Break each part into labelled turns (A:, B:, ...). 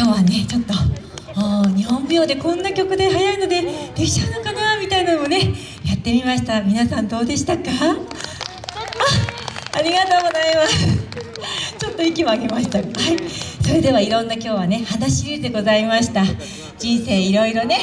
A: 今日はねちょっと日本舞踊でこんな曲で速いのでできちゃうのかなみたいなのもねやってみました。皆さんどうでしたか？あありがとうございます。ちょっと息も上げました。はい。それではいろんな今日はね花シリーズでございました。人生いろいろね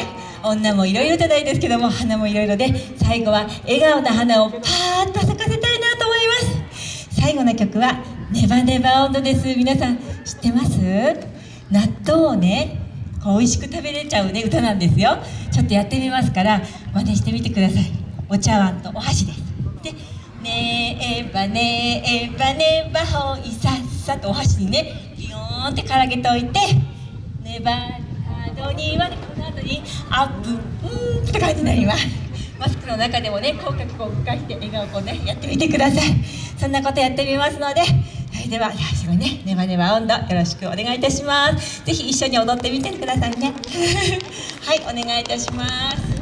A: 女もいろいろじゃないですけども花もいろいろで最後は笑顔な花をパーッと咲かせたいなと思います。最後の曲はネバネバ温度です。皆さん知ってます？納豆をね美味しく食べれちゃうね。歌なんですよ。ちょっとやってみますから真似してみてください。お茶碗とお箸です。でねえばねえばねばほいさっさとお箸にねビヨーンってからげておいてねば角にはねこの後にアップうんって感じになります。マスクの中でもね口角こう動かして笑顔こうねやってみてください。そんなことやってみますのででは最後にねネバネバ温度よろしくお願いいたします。ぜひ一緒に踊ってみてくださいね。はいお願いいたします。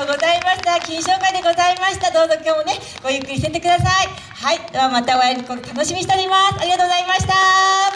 A: とうございました。金賞会でございました。どうぞ今日もねごゆっくりしてってください。はい。ではまたお会い楽しみにしております。ありがとうございました。